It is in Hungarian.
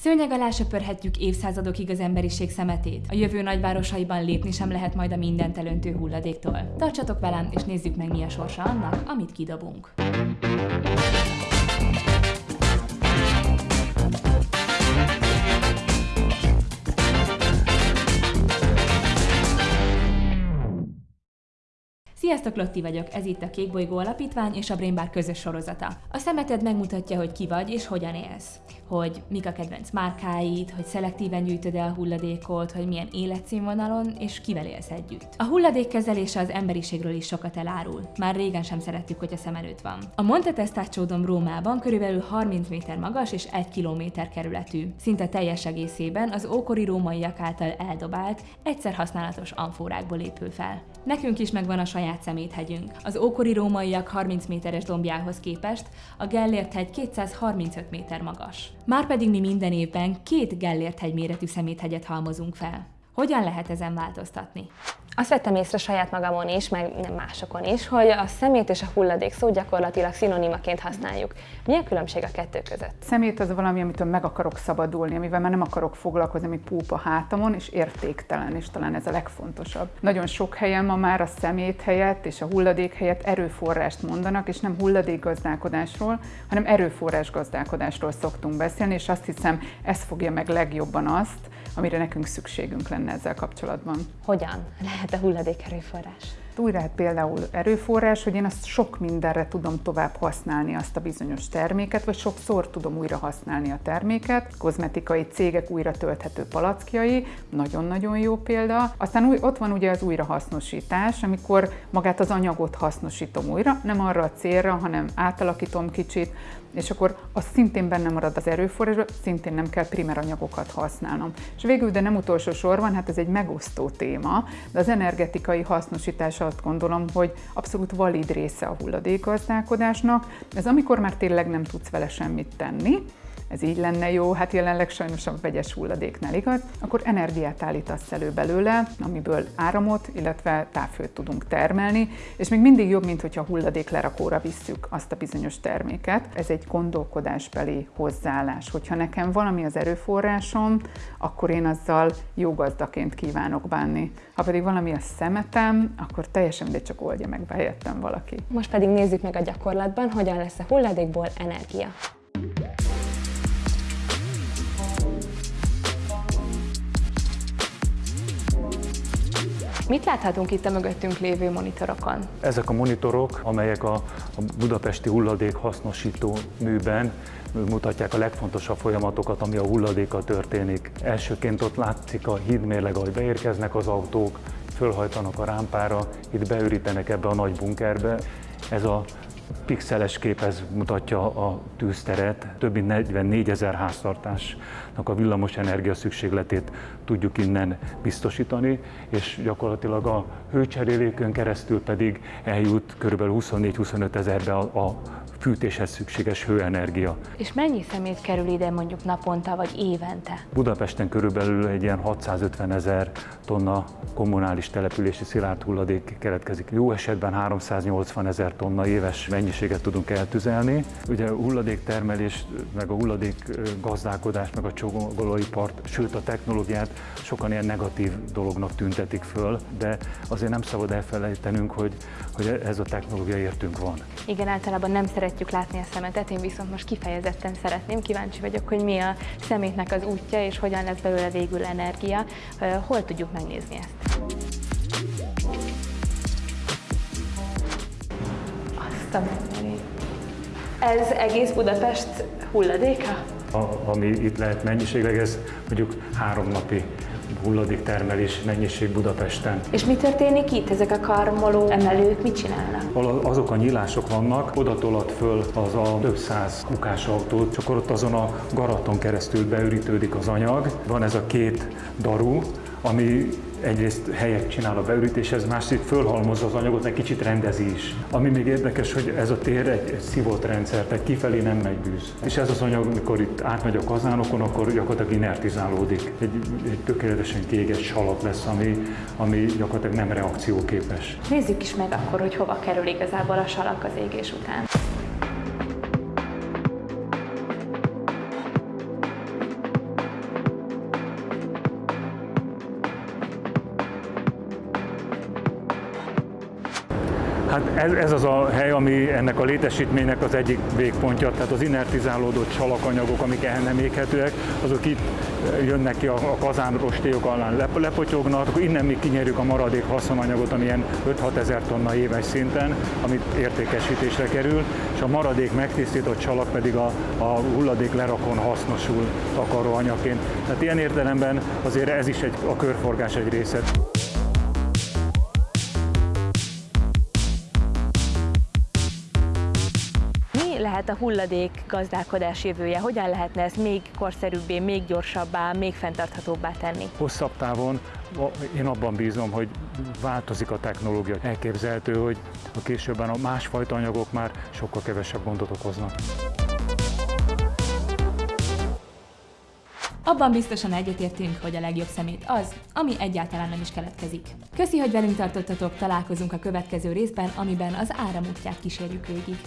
Szőnyeg alá söpörhetjük évszázadokig az emberiség szemetét. A jövő nagyvárosaiban lépni sem lehet majd a mindent elöntő hulladéktól. Tartsatok velem, és nézzük meg mi a sorsa annak, amit kidobunk. Sziasztok, Lotti vagyok, ez itt a Kékbolygó Alapítvány és a Brainbar közös sorozata. A szemeted megmutatja, hogy ki vagy és hogyan élsz. Hogy mik a kedvenc márkáid, hogy szelektíven gyűjtöd el a hulladékot, hogy milyen életszínvonalon és kivel élsz együtt. A hulladék kezelése az emberiségről is sokat elárul. Már régen sem szerettük, hogy a szem előtt van. A Monte Testaccio Rómában körülbelül 30 méter magas és 1 kilométer kerületű. Szinte teljes egészében az ókori rómaiak által eldobált, egyszer használatos amfórákból épül fel. Nekünk is megvan a saját szeméthegyünk. Az ókori rómaiak 30 méteres dombjához képest a Gellért hegy 235 méter magas. Márpedig mi minden évben két Gellért hegy méretű szeméthegyet halmozunk fel. Hogyan lehet ezen változtatni? Azt vettem észre saját magamon is, meg nem másokon is, hogy a szemét és a hulladék szó gyakorlatilag szinonimaként használjuk. Mi a különbség a kettő között? Szemét az valami, amitől meg akarok szabadulni, amivel már nem akarok foglalkozni, ami púp a hátamon, és értéktelen, és talán ez a legfontosabb. Nagyon sok helyen ma már a szemét helyett és a hulladék helyett erőforrást mondanak, és nem hulladékgazdálkodásról, hanem erőforrás gazdálkodásról szoktunk beszélni, és azt hiszem, ez fogja meg legjobban azt, amire nekünk szükségünk lenne ezzel kapcsolatban. Hogyan lehet a hulladék erőforrás? Lehet például erőforrás, hogy én azt sok mindenre tudom tovább használni azt a bizonyos terméket, vagy sokszor tudom újra használni a terméket. Kozmetikai cégek újra tölthető palackjai, nagyon-nagyon jó példa. Aztán új, ott van ugye az újrahasznosítás, amikor magát az anyagot hasznosítom újra, nem arra a célra, hanem átalakítom kicsit, és akkor az szintén benne marad az erőforrásban, szintén nem kell primer anyagokat használnom. És végül, de nem utolsó sorban, hát ez egy megosztó téma, de az energetikai hasznosítás azt gondolom, hogy abszolút valid része a hulladékgazdálkodásnak. Ez amikor már tényleg nem tudsz vele semmit tenni, ez így lenne jó, hát jelenleg sajnos a vegyes hulladéknál igaz, akkor energiát állítasz elő belőle, amiből áramot, illetve távhőt tudunk termelni, és még mindig jobb, mint hogyha hulladék lerakóra visszük azt a bizonyos terméket. Ez egy gondolkodásbeli hozzáállás. Hogyha nekem valami az erőforrásom, akkor én azzal jó gazdaként kívánok bánni. Ha pedig valami a szemetem, akkor teljesen mindegy, csak oldja meg helyettem valaki. Most pedig nézzük meg a gyakorlatban, hogyan lesz a hulladékból energia. Mit láthatunk itt a mögöttünk lévő monitorokon? Ezek a monitorok, amelyek a, budapesti hulladék hasznosító műben mutatják a legfontosabb folyamatokat, ami a hulladékkal történik. Elsőként ott látszik a hídmérleg, ahogy beérkeznek az autók, fölhajtanak a rámpára, itt beürítenek ebbe a nagy bunkerbe. Ez a pixeles kép ez mutatja a tűzteret. Több mint 44 ezer háztartásnak a villamos energia szükségletét tudjuk innen biztosítani, és gyakorlatilag a hőcserélékön keresztül pedig eljut kb. 24-25 ezerbe a, a fűtéshez szükséges hőenergia. És mennyi szemét kerül ide mondjuk naponta vagy évente? Budapesten körülbelül egy ilyen 650 ezer tonna kommunális települési szilárd hulladék keletkezik. Jó esetben 380 ezer tonna éves mennyiséget tudunk eltüzelni. Ugye a hulladéktermelés, meg a hulladék gazdálkodás, meg a csomagolóipart, sőt a technológiát sokan ilyen negatív dolognak tüntetik föl, de azért nem szabad elfelejtenünk, hogy, hogy ez a technológia értünk van. Igen, általában nem szeretjük látni a szemetet, én viszont most kifejezetten szeretném, kíváncsi vagyok, hogy mi a szemétnek az útja, és hogyan lesz belőle végül energia. Hol tudjuk megnézni ezt? Azt a Ez egész Budapest hulladéka? A, ami itt lehet mennyiségleg, ez mondjuk három napi hulladéktermelés mennyiség Budapesten. És mi történik itt? Ezek a karmoló emelők mit csinálnak? Azok a nyílások vannak, oda tolat föl az a több száz kukás autó, csak ott azon a garaton keresztül beürítődik az anyag. Van ez a két daru, ami egyrészt helyet csinál a beürítéshez, másrészt fölhalmozza az anyagot, egy kicsit rendezi is. Ami még érdekes, hogy ez a tér egy, egy szívott rendszer, tehát kifelé nem megy bűz. És ez az anyag, amikor itt átmegy a kazánokon, akkor gyakorlatilag inertizálódik. Egy, egy tökéletesen kéges salat lesz, ami, ami gyakorlatilag nem reakcióképes. Nézzük is meg akkor, hogy hova kerül igazából a salak az égés után. Hát ez, ez az a hely, ami ennek a létesítménynek az egyik végpontja, tehát az inertizálódó csalakanyagok, amik el nem éghetőek, azok itt jönnek ki a, a kazánrostélyok alá lep, lepotyognak, akkor innen mi kinyerjük a maradék haszonanyagot, ami ilyen 5-6 ezer tonna éves szinten, amit értékesítésre kerül, és a maradék megtisztított csalak pedig a, a hulladék lerakon hasznosul takaróanyagként. Tehát ilyen értelemben azért ez is egy, a körforgás egy része. Mi lehet a hulladék gazdálkodás jövője? Hogyan lehetne ezt még korszerűbbé, még gyorsabbá, még fenntarthatóbbá tenni? Hosszabb távon én abban bízom, hogy változik a technológia. Elképzelhető, hogy a későbben a másfajta anyagok már sokkal kevesebb gondot okoznak. Abban biztosan egyetértünk, hogy a legjobb szemét az, ami egyáltalán nem is keletkezik. Köszi, hogy velünk tartottatok, találkozunk a következő részben, amiben az áramútját kísérjük végig.